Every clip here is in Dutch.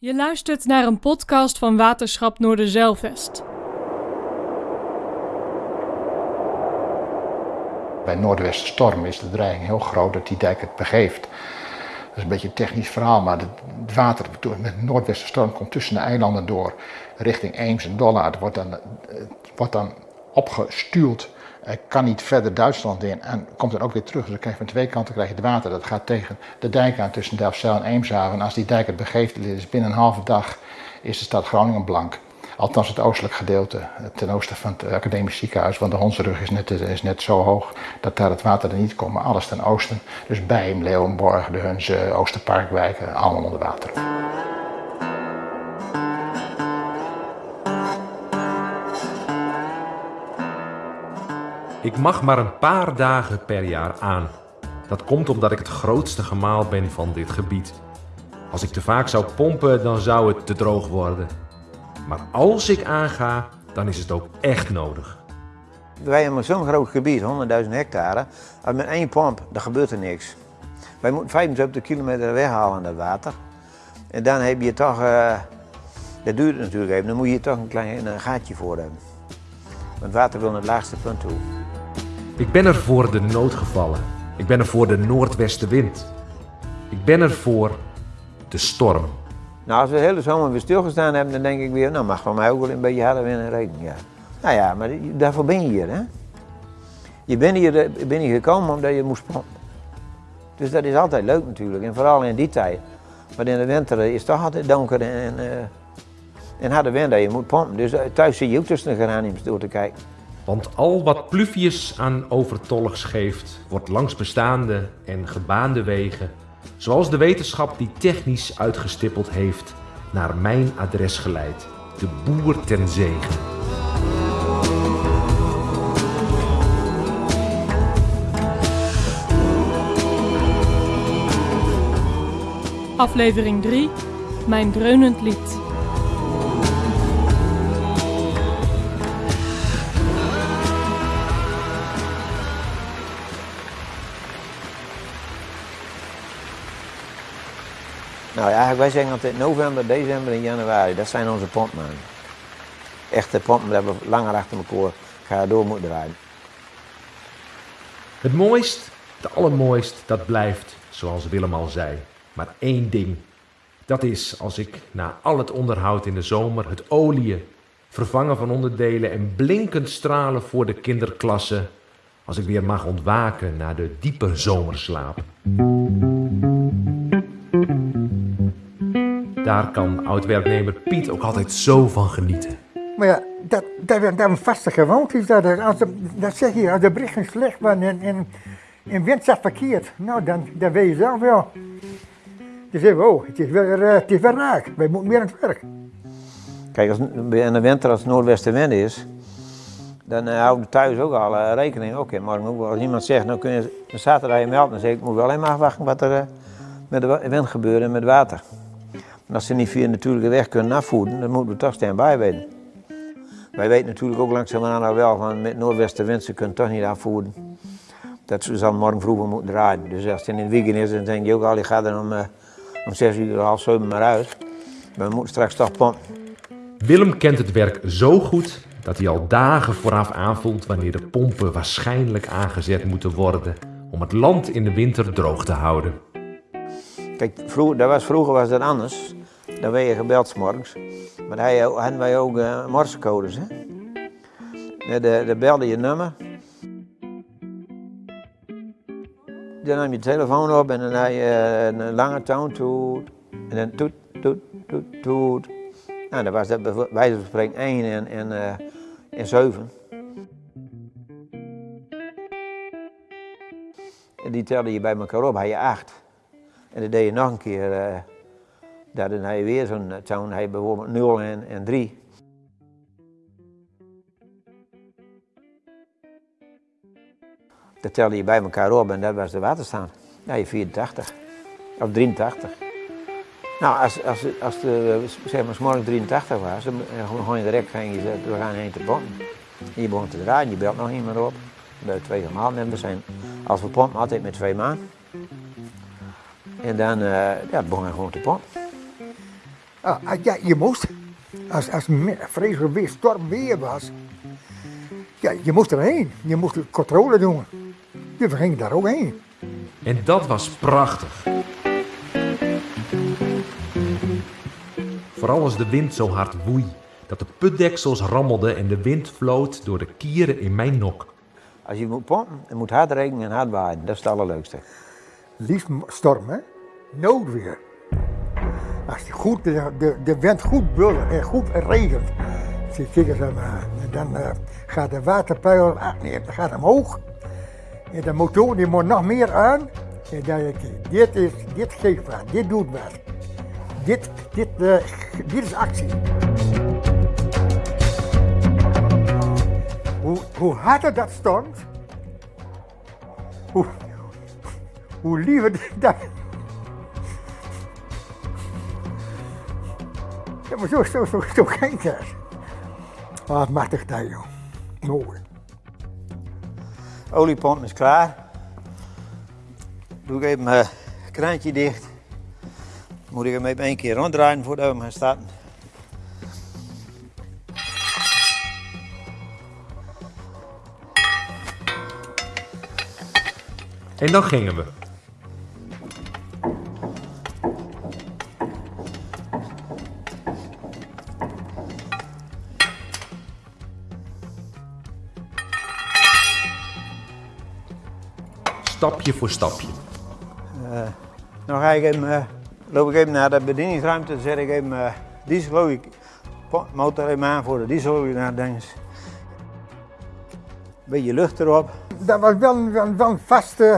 Je luistert naar een podcast van Waterschap Noorderzeilvest. Bij noordwestenstorm is de dreiging heel groot dat die dijk het begeeft. Dat is een beetje een technisch verhaal, maar het water met noordwestenstorm komt tussen de eilanden door richting Eems en Dollard. Wordt dan, het wordt dan opgestuurd. Hij kan niet verder Duitsland in en komt dan ook weer terug. Dus dan krijg je van twee kanten krijg je het water. Dat gaat tegen de dijk aan tussen Delfzijl en Eemshaven. En als die dijk het begeeft, is binnen een halve dag is de stad Groningen blank. Althans het oostelijk gedeelte, ten oosten van het academisch ziekenhuis. Want de Hondsrug is net, is net zo hoog dat daar het water er niet komt. Maar alles ten oosten. Dus Bijm, Leeuwenborg, de Hunze, Oosterparkwijken, allemaal onder water. Ik mag maar een paar dagen per jaar aan. Dat komt omdat ik het grootste gemaal ben van dit gebied. Als ik te vaak zou pompen, dan zou het te droog worden. Maar als ik aanga, dan is het ook echt nodig. Wij hebben zo'n groot gebied, 100.000 hectare. En met één pomp, dan gebeurt er niks. Wij moeten 75 kilometer weghalen dat water. En dan heb je toch, uh, dat duurt natuurlijk even, dan moet je toch een klein een gaatje voor hebben. Want water wil naar het laagste punt toe. Ik ben er voor de noodgevallen. Ik ben er voor de noordwestenwind. Ik ben er voor de storm. Nou, als we de hele zomer weer stilgestaan hebben, dan denk ik weer, nou mag van mij ook wel een beetje harder winnen rekenen. Ja. Nou ja, maar daarvoor ben je hier, hè? Je bent hier, ben hier gekomen omdat je moest pompen. Dus dat is altijd leuk natuurlijk, en vooral in die tijd. Maar in de winter is het toch altijd donker en, uh, en harde wind dat je moet pompen. Dus thuis zie je ook tussen de geraniums door te kijken. Want al wat Pluvius aan overtolligs geeft, wordt langs bestaande en gebaande wegen, zoals de wetenschap die technisch uitgestippeld heeft, naar mijn adres geleid. De boer ten zegen. Aflevering 3: Mijn dreunend lied. Nou ja, wij zeggen altijd november, december en januari, dat zijn onze pompmaanden. Echte pompen, dat we langer achter elkaar gaan door moeten rijden. Het mooist, het allermooist, dat blijft, zoals Willem al zei, maar één ding. Dat is als ik na al het onderhoud in de zomer, het oliën, vervangen van onderdelen en blinkend stralen voor de kinderklasse, als ik weer mag ontwaken na de diepe zomerslaap. Daar kan oud-werknemer Piet ook altijd zo van genieten. Maar ja, dat, dat, dat een vaste gewoonte is dat. er- Als de, dat zeg je, als de berichten slecht waren en, en, en wind zat verkeerd, nou dan, dan weet je zelf wel. Dan zeggen we, oh, het is weer, eh, het is weer raak, wij moeten meer aan het werk. Kijk, als, in de winter als het noordwestenwind is, dan uh, houden we thuis ook al eh, rekening. Oké, wel. Als iemand zegt, nou kun je een zaterdag je melden, dan zeg ik, ik moet wel even afwachten wat er eh, met de wind gebeurt en met water. En als ze niet via natuurlijke weg kunnen afvoeren, dan moeten we toch staan bij weten. Wij weten natuurlijk ook langzamerhand wel van met noordwestenwind, ze kunnen toch niet afvoeren. Dat ze zal morgen vroeg moeten draaien. Dus als het in het weekend is, dan denk je ook al, je gaat er om, eh, om zes uur, half zeven maar uit. Maar we moeten straks toch pompen. Willem kent het werk zo goed dat hij al dagen vooraf aanvoelt wanneer de pompen waarschijnlijk aangezet moeten worden om het land in de winter droog te houden. Kijk, vroeger, dat was, vroeger was dat anders. Dan werd je gebeld 's morgens. Maar je- hadden wij ook uh, morsecodes. Hè? De, de belde je nummer. Dan nam je telefoon op en dan had je eh, een lange toon toet. En dan toet, toet, toet, toet. Nou, dan was dat bij wijze van spreken 1 en, en, eh, en 7. En die telde je bij elkaar op, had je 8. En dan deed je nog een keer, had je weer zo'n toon, je bijvoorbeeld 0 en, en 3. Dat telde je bij elkaar op en dat was de waterstand. Ja, je 84 of 83. Nou, als, als, als de, zeg maar, 's morgens 83 was, dan gewoon direct ging je zeggen, we gaan heen te pompen. En je begon te draaien, je belt nog iemand op. Bij twee gemaald en we zijn, als we pompen, altijd met twee man. En dan uh, ja, begon hij gewoon te pompen. Ah, ah, ja, je moest. Als, als vreselijk weer, storm weer was. Ja, je moest erheen. Je moest de controle doen. Je ging daar ook heen. En dat was prachtig. Vooral als de wind zo hard woei, dat de putdeksels rammelden en de wind vloot door de kieren in mijn nok. Als je moet pompen, het moet hard regenen en hard waaien. Dat is het allerleukste. Liefst m- storm, hè? Noodweer. Als die goed, de, de, de wind goed bullen en goed regent. Je eh, dan eh, gaat de waterpeil nee, gaat omhoog. En de motor die moet nog meer aan. En dan denk je, dit, is, dit geeft wat, dit doet wat. Dit, dit, dit is actie. Hoe, hoe harder dat stormt, hoe, hoe liever dat. Maar zo, zo, zo, zo ging het. Wat machtig dat, joh. Mooi. Oliepomp is klaar. Doe ik even mijn kraantje dicht. Moet ik hem even één keer ronddraaien voordat we hem gaan starten. En dan gingen we. Stapje voor stapje. Dan ga ik even, eh, loop ik even naar de bedieningsruimte. Dan zet ik even uh, dieselolie, po- motor even aan voor de dieselolie. Is een beetje lucht erop. Dat was wel, een- wel, wel een vast eh,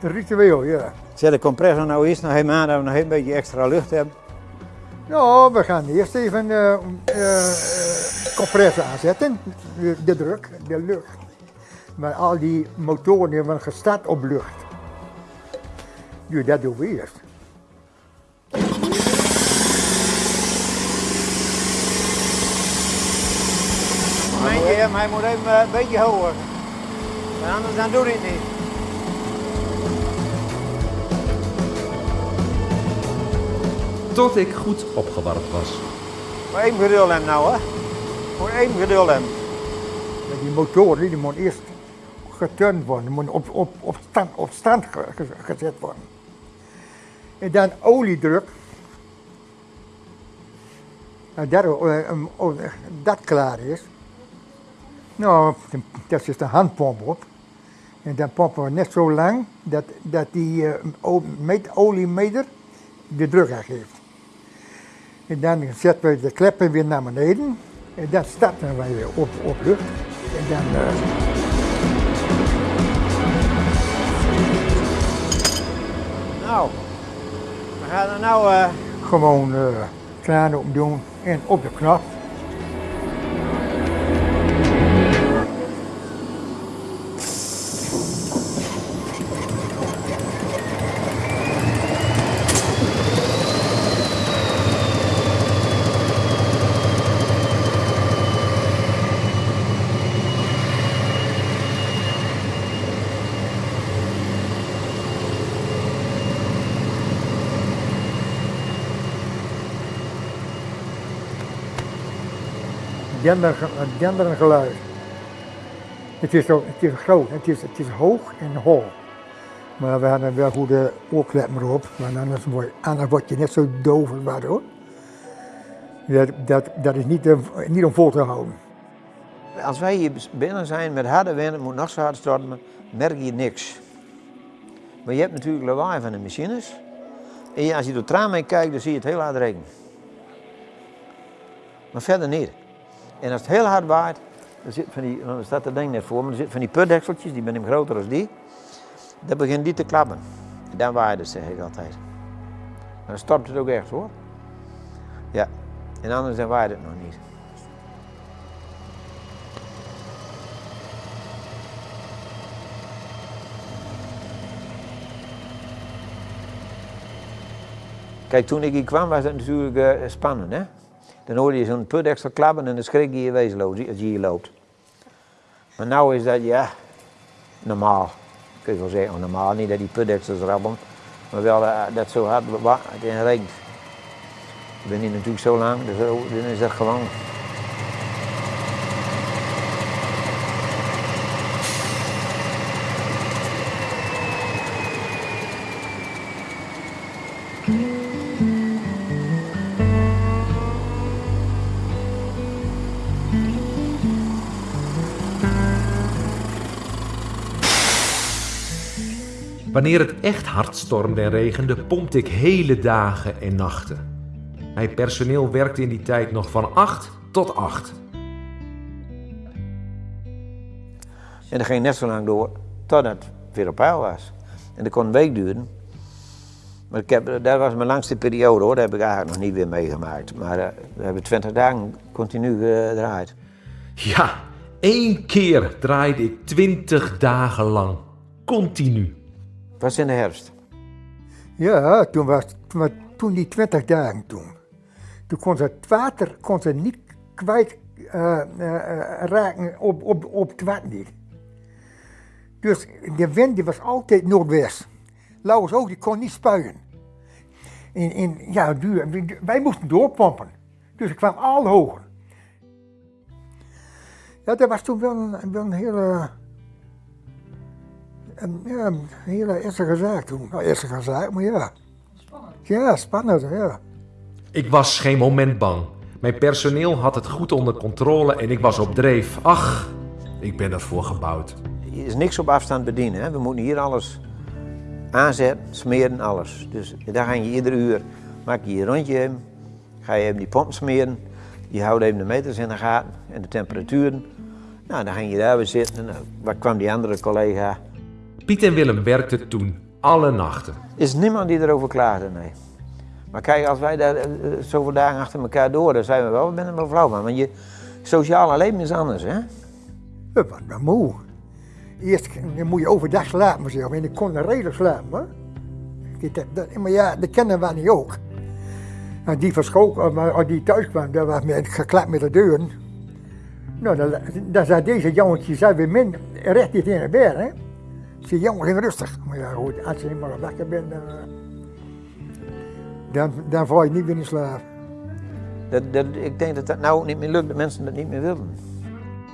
ritueel, ja. Zet de compressor nou eerst nog even aan, dat we nog een beetje extra lucht hebben. Nou, we gaan eerst even eh eh, eh, compressor aanzetten. De, de druk, de lucht. Maar al die motoren die hebben gestart op lucht. Dus dat doen we eerst. Momentje, maar hij moet even eh, een beetje hoger. Want anders dan doe hij het niet. Tot ik goed opgewarmd was. Maar één geduld hem nou, hè. Voor één geduld hem. Maar die motoren die moeten eerst geturnd worden, moeten op, op, op stand, op stand ge- ge- gezet worden. En dan oliedruk. Nou, dat, eh, oh, dat klaar is. Nou, daar zit de handpomp op. En dan pompen we net zo lang dat, dat die eh, o- meet- oliemeter de druk aangeeft. En dan zetten we de kleppen weer naar beneden. En dan starten wij weer op, op lucht. En dan. eh, Nou, we gaan er nou... eh, gewoon eh kraan open doen en op de knop. Dender, denderend geluid. Het is, het is groot, het is, het is hoog en hol. Maar we hadden wel goede oorkleppen erop, want anders word, anders word je net zo doof als wat. Dat, dat, dat is niet, eh, niet om vol te houden. Als wij hier binnen zijn met harde wind, moet nog zo hard stormen, merk je niks. Maar je hebt natuurlijk lawaai van de machines. En je- als je door het raam heen kijkt, dan zie je het heel hard regenen. Maar verder niet. En als het heel hard waait, dan zit van die, dan staat dat ding net voor me, er zitten van die putdekseltjes, die ben hem groter dan die. Dan begint die te klappen. En dan waait het, zeg ik altijd. Maar dan stormt het ook echt hoor. Ja, en anders dan waait het nog niet. Kijk, toen ik hier kwam was het natuurlijk eh, spannend. Hè? Dan hoorde je zo'n put extra klappen en dan schrik je je wezenloos als je hier loopt. Maar nu is dat, ja, normaal. Kun je wel zeggen, oh, normaal. Niet dat die put extra's rabbelen, maar wel eh, dat zo hard het in. Ik ben hier natuurlijk zo lang, dus dan is dat gewoon. Wanneer het echt hard stormde en regende, pompte ik hele dagen en nachten. Mijn personeel werkte in die tijd nog van 8 tot 8. En dat ging net zo lang door totdat het weer op peil was. En dat kon een week duren. Maar ik heb, dat was mijn langste periode hoor, dat heb ik eigenlijk nog niet weer meegemaakt. Maar uh, we hebben 20 dagen continu gedraaid. Ja, één keer draaide ik 20 dagen lang. Continu. Het was in de herfst. Ja, toen was toen, toen die 20 dagen toen. Toen kon ze het water kon ze niet kwijt uh, uh, raken op, op, op het water niet. Dus de wind was altijd noordwest. Lauwers ook, die kon niet spuien. En, en, ja, wij moesten doorpompen. Dus ik kwam al hoger. Ja, dat was toen wel een, wel een hele, een, ja, een hele ernstige zaak toen. Nou, ernstige zaak, maar ja. Spannend. Ja, spannend, ja. Ik was geen moment bang. Mijn personeel had het goed onder controle en ik was op dreef. Ach, ik ben ervoor gebouwd. Er is niks op afstand bedienen. Hè? We moeten hier alles aanzetten, smeren, alles. Dus daar ga je iedere uur, maak je je rondje ga je even die pomp smeren. Je houdt even de meters in de gaten en de temperaturen. Nou, dan ging je daar weer zitten en waar kwam die andere collega? Piet en Willem werkten toen alle nachten. Er is niemand die erover klaagde, nee. Maar kijk, als wij daar zoveel dagen achter elkaar door, dan zijn we wel, wel flauw van. Want je sociale leven is anders, hè? We waren moe. Eerst moet je overdag slapen, maar en ik kon redelijk slapen. Hoor. Maar ja, dat kennen we niet ook. En die van school, als die thuis kwam, dat was met, geklapt met de deuren. Nou, dan, dan zei deze jongetje, zei weer min, recht niet in de bed, hè. Ze jongen, ging rustig. Maar ja, goed, als je eenmaal wakker bent, dan, dan, dan val je niet meer in slaap. Dat, dat, ik denk dat dat nou ook niet meer lukt, dat mensen dat niet meer willen.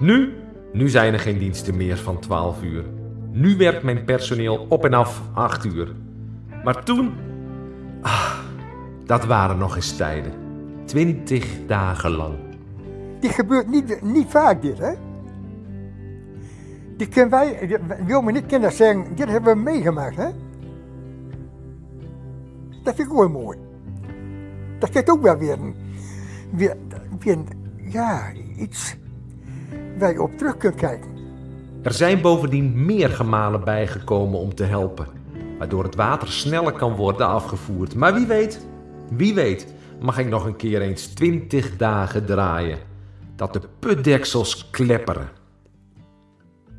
Nu? Nu zijn er geen diensten meer van 12 uur. Nu werkt mijn personeel op en af 8 uur. Maar toen... Ah, dat waren nog eens tijden. 20 dagen lang. Dit gebeurt niet, niet vaak, dit, hè? Dit kunnen wij, wil me niet kinderen zeggen, dit hebben we meegemaakt, hè? Dat vind ik ook mooi. Dat geeft ook wel weer, een, weer, weer ja, iets waar je op terug kunt kijken. Er zijn bovendien meer gemalen bijgekomen om te helpen, waardoor het water sneller kan worden afgevoerd. Maar wie weet, wie weet, mag ik nog een keer eens 20 dagen draaien. Dat de putdeksels klepperen.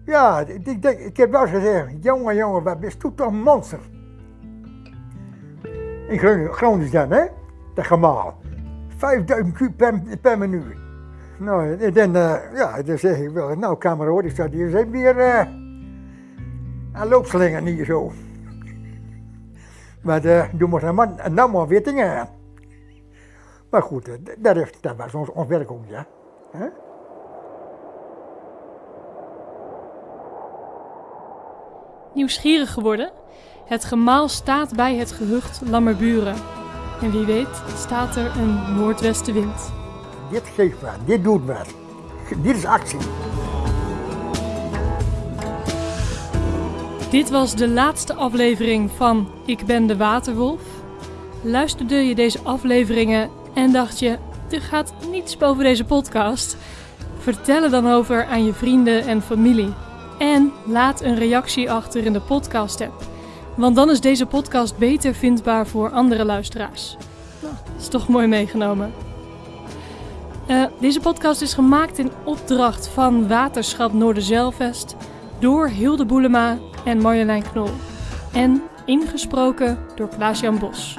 Ja, ik, ik, ik heb wel gezegd, jongen, jongen, wat u toch een monster? In Groningen dan, hè? Dat gemaal. 5000 kub per, per minuut. Nou, dan, uh, ja, dan zeg ik wel, nou kameroor, ik staat hier zijn weer uh, aan loopslingen hier zo. Maar uh, doe maar nou, nou maar weer dingen aan. Maar goed, dat, is, dat was ons, ons werk ook, ja. Nieuwsgierig geworden? Het gemaal staat bij het gehucht Lammerburen. En wie weet staat er een noordwestenwind. Dit geeft wat, dit doet wat. Dit is actie. Dit was de laatste aflevering van Ik ben de Waterwolf. Luisterde je deze afleveringen en dacht je, er gaat niets boven deze podcast? Vertel er dan over aan je vrienden en familie. En laat een reactie achter in de podcast-app. Want dan is deze podcast beter vindbaar voor andere luisteraars. Nou, dat is toch mooi meegenomen. Uh, deze podcast is gemaakt in opdracht van Waterschap Noorderzeilvest door Hilde Boelema en Marjolein Knol. En ingesproken door Klaas-Jan Bos.